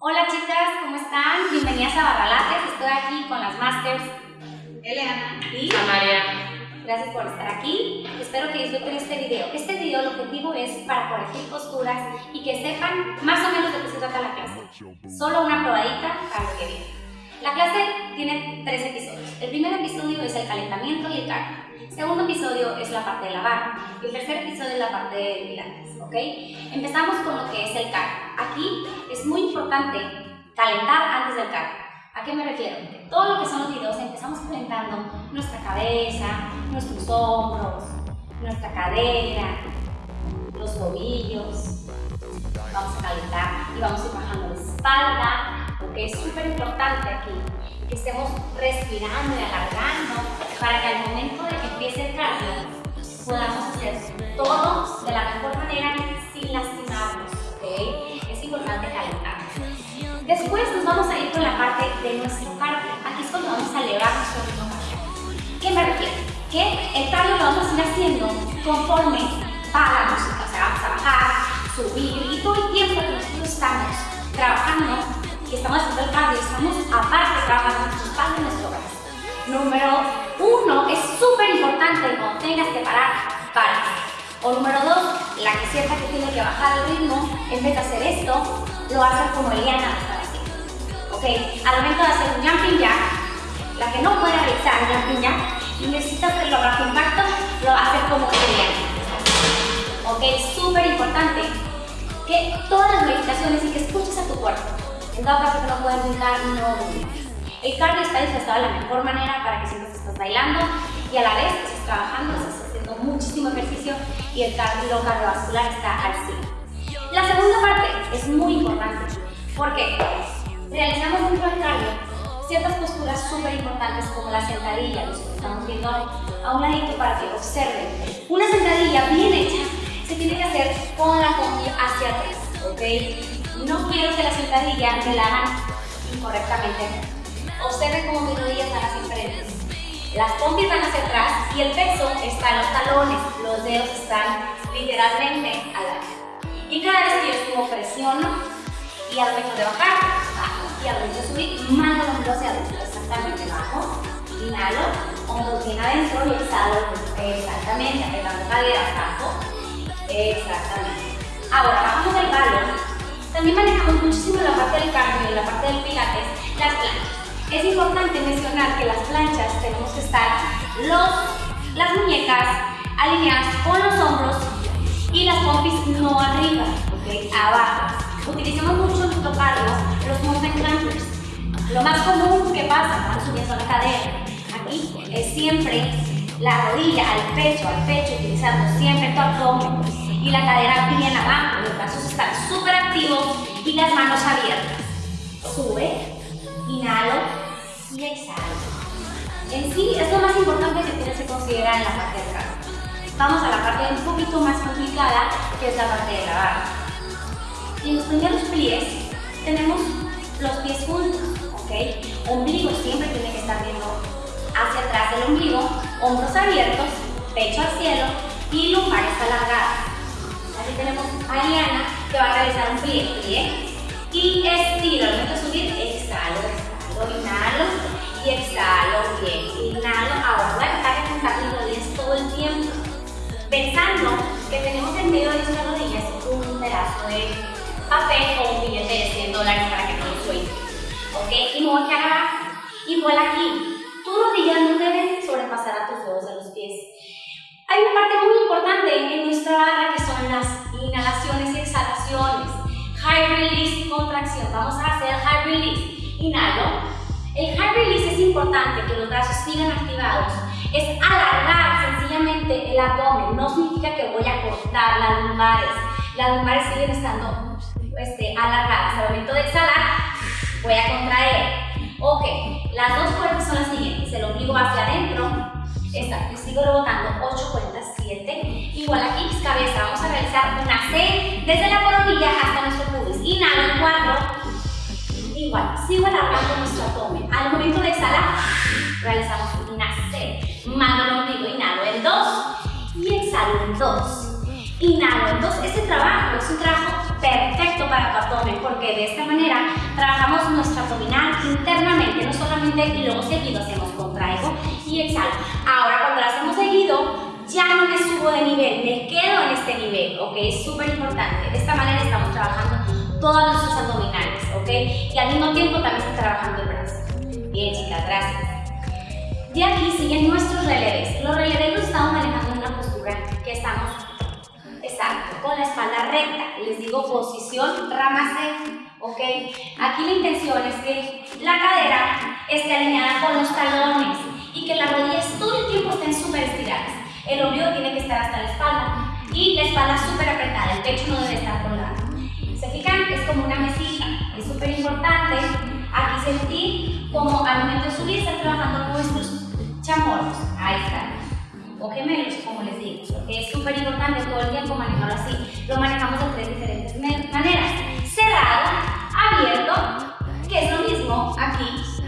Hola chicas, ¿cómo están? Bienvenidas a Barralates. Estoy aquí con las Masters Eliana y María. Gracias por estar aquí. Espero que disfruten este video. Este video, el objetivo es para corregir posturas y que sepan más o menos de qué se trata la clase. Solo una probadita para lo que viene. La clase tiene tres episodios. El primer episodio es el calentamiento y el cardio. El segundo episodio es la parte de la barra. Y el tercer episodio es la parte de pilates. ¿ok? Empezamos con lo que es el cardio. Aquí importante calentar antes del cardio. ¿A qué me refiero? Todo lo que son los videos empezamos calentando nuestra cabeza, nuestros hombros, nuestra cadera, los tobillos. Vamos a calentar y vamos a ir bajando la espalda, porque es súper importante aquí que estemos respirando y alargando para que al momento de que empiece el cardio podamos hacer todo de la mejor manera sin lastimarnos, Después nos vamos a ir con la parte de nuestro cardio. Aquí es cuando vamos a elevar nuestro ritmo. ¿Qué me refiero? Que el cardio lo vamos a ir haciendo conforme va la música. O sea, vamos a bajar, subir y todo el tiempo que nosotros estamos trabajando y estamos haciendo el cardio, estamos aparte trabajando nuestro espalda y nuestro brazo. Número uno, es súper importante cuando tengas que parar, para. O número dos, la que sienta que tiene que bajar el ritmo, en vez de hacer esto, lo hacer como Eliana Ok, al momento de hacer un jumping jack, la que no puede realizar un jumping jack necesita hacerlo bajo impacto, lo va hacer como Eliana. Ok, súper importante que todas las meditaciones y que escuches a tu cuerpo. En dado caso que no puedas brincar, no. El cardio está disfrazado de la mejor manera para que sientas que estás bailando y a la vez que estás trabajando, estás haciendo muchísimo ejercicio y el cardio cardiovascular está al 100. La segunda parte es muy importante porque ciertas posturas súper importantes como la sentadilla, los estamos viendo a un ladito para que observen. Una sentadilla bien hecha se tiene que hacer con la combi hacia atrás, ¿ok? No quiero que la sentadilla me la hagan incorrectamente observen cómo mis rodillas van hacia enfrente. Las pompis van hacia atrás y el peso está en los talones, los dedos están literalmente al lado. Y cada vez que yo subo presiono y al momento de bajar. Y de subir, mando el hombro hacia adentro, exactamente bajo. Inhalo, hombros bien adentro y exhalo, exactamente, apretando caderas, bajo. Exactamente. Ahora, bajamos del balón. También manejamos muchísimo la parte del cardio la parte del pilates, las planchas. Es importante mencionar que las planchas tenemos que estar los, las muñecas alineadas con los hombros y las pompis no arriba, ¿ok? Abajo. Utilicemos mucho nuestro cardio los mountain climbers. Lo más común que pasa cuando subiendo la cadera, aquí es siempre la rodilla al pecho, al pecho, utilizando siempre tu abdomen y la cadera bien abajo, los brazos están súper activos y las manos abiertas. Sube, inhalo y exhalo. En sí, es lo más importante que tienes que considerar en la parte del cardio. Vamos a la parte un poquito más complicada, que es la parte de la barra. En los pies tenemos los pies juntos, ¿ok? Ombligo siempre tiene que estar viendo hacia atrás del ombligo, hombros abiertos, pecho al cielo y lumbares alargadas. Aquí tenemos a Ariana que va a realizar un plie, plie y estiro. Al momento de subir, exhalo, exhalo, inhalo y exhalo. Bien, inhalo. Ahora voy a tratar de juntar rodillas todo el tiempo. Pensando que tenemos en medio de nuestras rodillas un pedazo de papel o un billete de 100 dólares para que no lo suelte. ¿Ok? Y me voy a. Igual aquí. Tus rodillas no deben sobrepasar a tus dedos de los pies. Hay una parte muy importante en nuestra barra que son las inhalaciones y exhalaciones. High release, contracción. Vamos a hacer high release. Inhalo. El high release es importante que los brazos sigan activados. Es alargar sencillamente el abdomen. No significa que voy a cortar las lumbares. Las lumbares siguen estando este, alargadas. Al momento de exhalar, voy a contraer. Ok, las dos cuerdas son las siguientes. El ombligo hacia adentro. Está, sigo rebotando 8 cuentas, 7. Igual aquí, cabeza. Vamos a realizar una C desde la coronilla hasta nuestro pubis. Inhalo en 4. Igual, sigo alargando nuestro abdomen. Al momento de exhalar, realizamos una C. Mando el ombligo, inhalo en 2 y exhalo en 2. Inhalo en 2. Este trabajo es un trabajo perfecto para tu abdomen porque de esta manera trabajamos nuestro abdominal internamente, no solamente y luego seguido hacemos contraigo y exhalo. Ahora cuando lo hacemos seguido, ya no me subo de nivel, me quedo en este nivel, ¿ok? Es súper importante. De esta manera estamos trabajando todos nuestros abdominales, ¿ok? Y al mismo tiempo también está trabajando el brazo. Bien, chicas, gracias. De aquí siguen nuestros releves. Los releves los estamos manejando en una postura que estamos exacto, con la espalda recta. Les digo posición rama C, ¿ok? Aquí la intención es que la cadera esté alineada con los talones y que las rodillas todo el tiempo estén súper estiradas. El ombligo tiene que estar hasta la espalda y la espalda súper apretada, el pecho no debe estar colgado. ¿Se fijan? Es como una mesita, es súper importante aquí sentir como al momento de subir está trabajando nuestros chamorros, ahí está, o gemelos, como es súper importante todo el tiempo manejarlo así. Lo manejamos de tres diferentes maneras, cerrado, abierto, que es lo mismo aquí,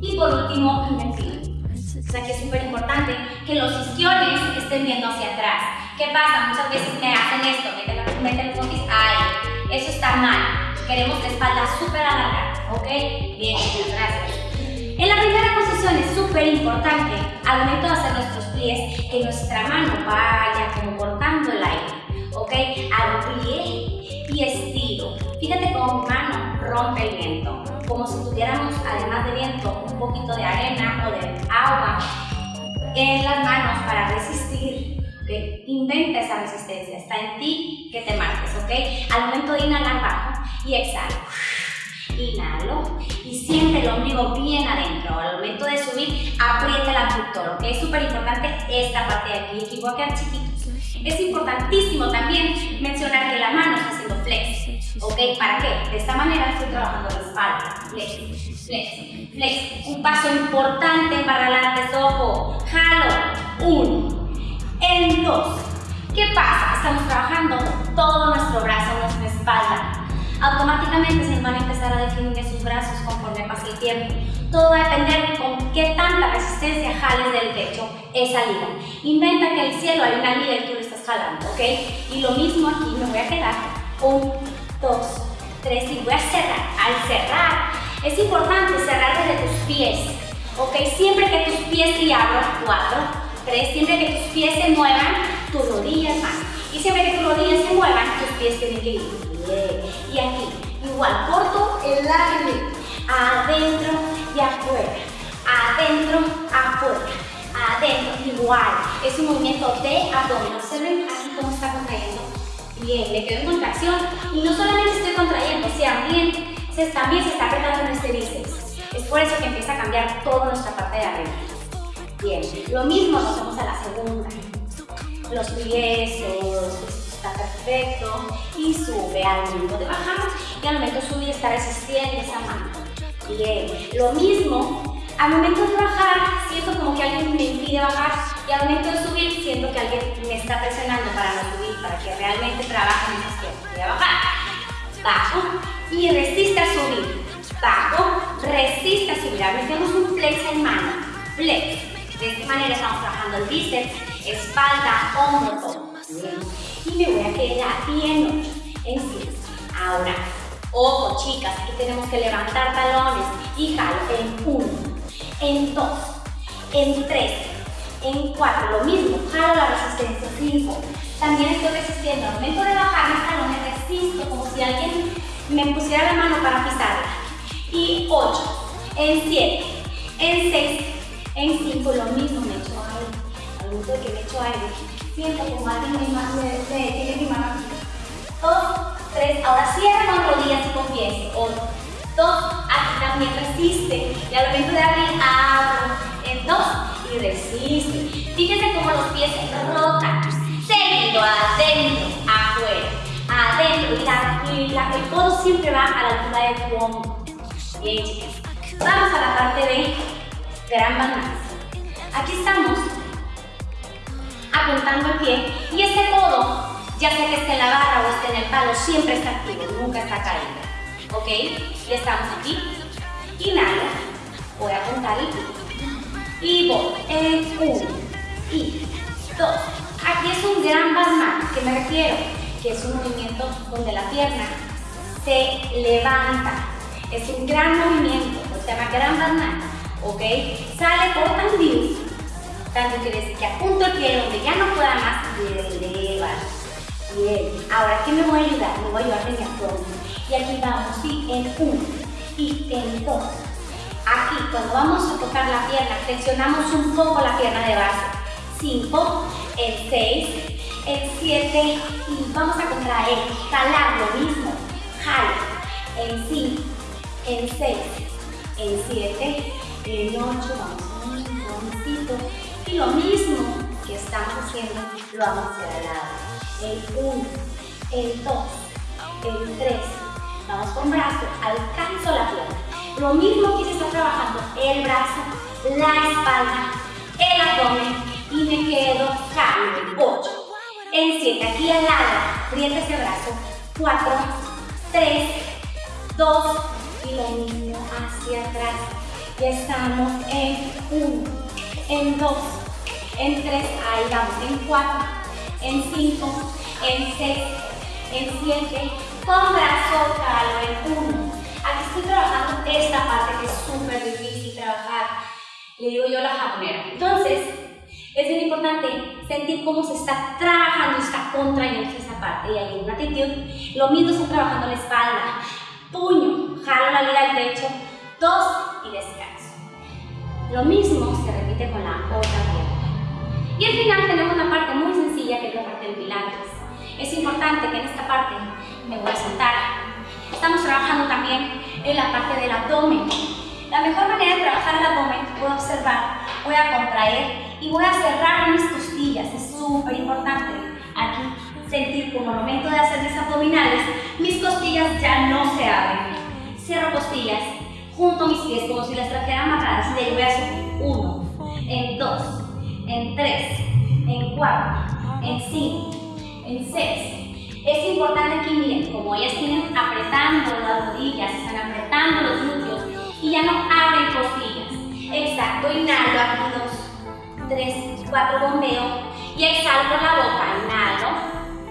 y por último, invertido. O sea que es súper importante que los isquiones estén viendo hacia atrás. ¿Qué pasa? Muchas veces me hacen esto, meten, meten los ¡ay! Eso está mal. Queremos la espalda súper alargada, ¿ok? Bien, gracias. En la primera posición es súper importante, al momento de pies, que nuestra mano vaya como cortando el aire, ¿ok? Al plie y estiro. Fíjate cómo mi mano rompe el viento, como si tuviéramos, además de viento, un poquito de arena o de agua en las manos para resistir. ¿okay? Inventa esa resistencia, está en ti que te marques, ¿ok? Al momento de inhalar bajo y exhalo. Inhalo y siente el ombligo bien adentro. Al momento de subir, aprieta el abductor, ¿ok? Es súper importante esta parte de aquí, equipo a chiquitos. Es importantísimo también mencionar que la mano está haciendo flex, ¿ok? ¿Para qué? De esta manera estoy trabajando la espalda, flex, flex, flex. Un paso importante para adelante, ojo, jalo, uno, en dos. ¿Qué pasa? Estamos trabajando todo nuestro brazo, nuestra espalda, automáticamente se van a empezar a definir sus brazos conforme pase el tiempo. Todo va a depender con qué tanta resistencia jales del techo esa liga. Inventa que el cielo hay una liga y tú lo estás jalando, ¿ok? Y lo mismo aquí, me voy a quedar. Un, dos, tres y voy a cerrar. Al cerrar, es importante cerrar desde tus pies, ¿ok? Siempre que tus pies y abro, cuatro, tres, siempre que tus pies se muevan, tus rodillas van. Y siempre que tus rodillas se muevan, tus pies tienen que ir y aquí, igual, corto el aire, adentro y afuera, igual. Es un movimiento de abdomen. Observen aquí cómo está contrayendo. Bien, le quedo en contracción y no solamente estoy contrayendo, se también se, también se está apretando este bíceps. Es por eso que empieza a cambiar toda nuestra parte de arriba. Bien, lo mismo nos vamos a la segunda. Los pies, está perfecto y sube al momento de bajar y al momento subir está resistiendo esa mano. Bien, lo mismo, al momento de bajar siento como que alguien me impide bajar y al momento de subir siento que alguien me está presionando para no subir, para que realmente trabaje mi izquierda. Voy a bajar, bajo y resiste a subir, bajo, resiste a subir. A tenemos un flex en mano, flex. De esta manera estamos trabajando el bíceps, espalda, hombro, todo. Y me voy a quedar bien en sí. Ahora, ojo chicas, aquí tenemos que levantar talones y en uno, en dos, en tres, en cuatro, lo mismo, jalo la resistencia, cinco. También estoy resistiendo, al momento de bajar mis talones resisto como si alguien me pusiera la mano para pisarla. Y ocho, en siete, en seis, en cinco, lo mismo me echo aire. Al momento de que me echo aire, siento como alguien me, me, tiene mi mano aquí. Dos, tres, ahora cierra con rodillas y con pies. Uno, dos, aquí también resiste. Y al momento de Fíjense cómo los pies rotan. Seguido, adentro, afuera, adentro. Y, la, el codo siempre va a la altura del tu hombro. Bien. Vamos a la parte de gran balance. Aquí estamos apuntando el pie y ese codo, ya sea que esté en la barra o esté en el palo, siempre está activo, nunca está caído. ¿Ok? Ya estamos aquí. Inhalo. Voy a apuntar el pie. Y voy en uno y dos. Aquí es un gran balmán, que me refiero que es un movimiento donde la pierna se levanta. Es un gran movimiento, se llama gran banana, ¿ok? Sale por tandius, tanto quiere decir que apunto el pie donde ya no pueda más y eleva. Bien, ahora ¿qué me voy a ayudar? Me voy a ayudar de mi abdomen. Y aquí vamos, sí, en uno y en dos. Aquí, cuando vamos a tocar la pierna, flexionamos un poco la pierna de base. 5, en 6, en 7 y vamos a contraer, jalar lo mismo, jala, en 5, en 6, en 7, en 8, vamos un y lo mismo que estamos haciendo lo vamos a hacer al lado, en 1, en 2, en 3, vamos con brazo, alcanzo la pierna, lo mismo que se está trabajando el brazo, la espalda, el abdomen y me quedo cambio. 8. En 7, aquí al lado, aprieta ese brazo. 4, 3, 2 y lo mismo hacia atrás. Ya estamos en 1, en 2, en 3, ahí vamos, en 4, en 5, en 6, en 7, con brazo calo en 1. Aquí estoy trabajando esta parte que es súper difícil trabajar. Le digo yo la japonera. Entonces, sentir cómo se está trabajando, está contrayendo esa parte. Y hay una actitud, lo mismo está trabajando la espalda. Puño, jalo la liga al techo, dos y descanso. Lo mismo se repite con la otra pierna. Y al final tenemos una parte muy sencilla que es la parte del pilates. Es importante que en esta parte me voy a sentar. Estamos trabajando también en la parte del abdomen. La mejor manera de trabajar el abdomen, a observar, voy a contraer y voy a cerrar mis costillas, es súper importante aquí sentir como al momento de hacer mis abdominales, mis costillas ya no se abren. Cierro costillas, junto mis pies como si las trajera amarradas y de ahí voy a subir. Uno, en dos, en tres, en cuatro, en cinco, en seis. Es importante aquí, miren, como ellas tienen apretando las rodillas, están apretando los glúteos y ya no abren costillas. Exacto, inhalo aquí dos, 3, 4 bombeo y exhalo por la boca, inhalo,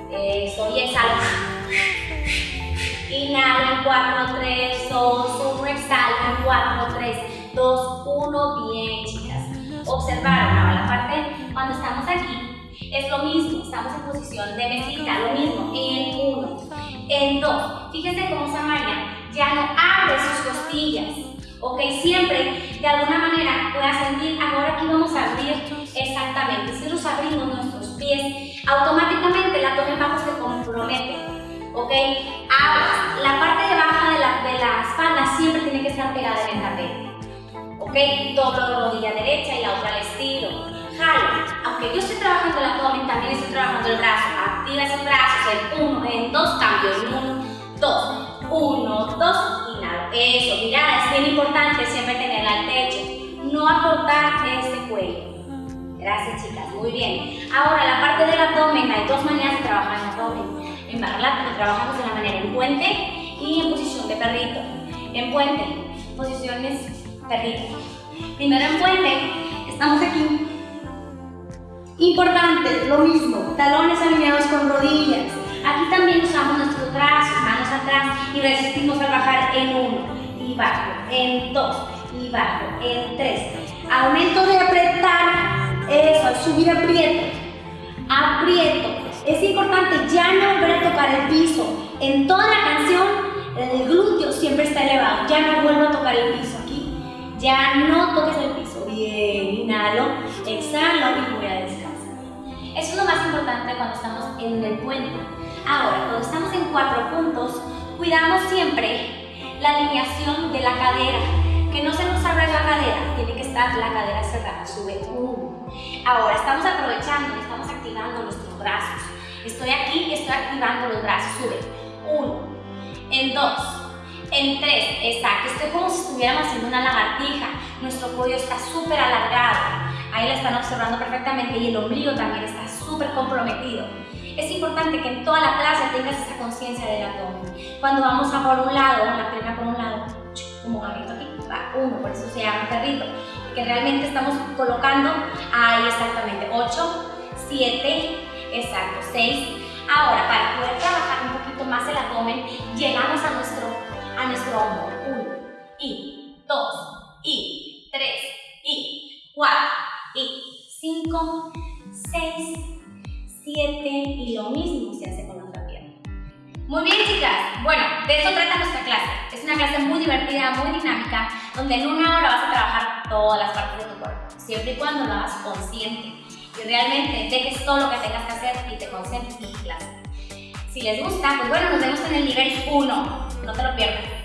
eso, y exhalo, inhalo 4, 3, 2, 1, exhalo 4, 3, 2, 1, bien chicas, observaron la parte cuando estamos aquí, es lo mismo, estamos en posición de mesita, lo mismo, en 1, en 2, fíjense cómo Samaria ya no abre sus costillas, ok, siempre de alguna manera pueda sentir, ahora aquí vamos a abrir exactamente, si nos abrimos nuestros pies, automáticamente el abdomen bajo se compromete, ok, ahora la parte de baja de la, de la espalda siempre tiene que estar pegada en el tapete, ok, doblo la rodilla derecha y la otra al estilo, jalo, aunque yo esté trabajando el abdomen, también estoy trabajando el brazo, activa esos brazos en uno, en dos cambios, en uno, dos, uno, dos, eso, mirada, es bien importante siempre tenerla al techo. No acortar este cuello. Gracias, chicas. Muy bien. Ahora, la parte del abdomen, hay dos maneras de trabajar el abdomen. En barra trabajamos de la manera en puente y en posición de perrito. En puente, posiciones perrito. Primero en puente, estamos aquí. Importante, lo mismo, talones alineados con rodillas. Aquí también usamos nuestros brazos, manos atrás y resistimos al bajar en uno y bajo, en dos y bajo, en tres. Aumento de apretar, eso, subir aprieto, aprieto. Es importante ya no volver a tocar el piso. En toda la canción el glúteo siempre está elevado, ya no vuelvo a tocar el piso aquí. Ya no toques el piso. Bien, inhalo, exhalo y voy a descansar. Eso es lo más importante cuando estamos en el puente Ahora, cuando estamos en cuatro puntos, cuidamos siempre la alineación de la cadera, que no se nos abra la cadera, tiene que estar la cadera cerrada, sube uno. Ahora, estamos aprovechando, estamos activando nuestros brazos. Estoy aquí, estoy activando los brazos, sube uno, en dos, en tres, exacto, estoy como si estuviéramos haciendo una lagartija, nuestro cuello está súper alargado, ahí la están observando perfectamente y el ombligo también está súper comprometido. Es importante que en toda la clase tengas esa conciencia del abdomen. Cuando vamos a por un lado, la pierna por un lado, como garrito aquí, va uno, por eso se llama perrito, que realmente estamos colocando ahí exactamente 8, 7, exacto, 6, Ahora, para poder trabajar un poquito más el abdomen, llegamos a nuestro, a nuestro hombro. Uno, y dos, y tres, y cuatro, 5, 6, 7 y lo mismo se hace con la otra pierna. Muy bien chicas, bueno, de eso trata nuestra clase. Es una clase muy divertida, muy dinámica, donde en una hora vas a trabajar todas las partes de tu cuerpo, siempre y cuando lo hagas consciente y realmente dejes todo lo que tengas que hacer y te concentres en clase. Si les gusta, pues bueno, nos vemos en el nivel 1, no te lo pierdas.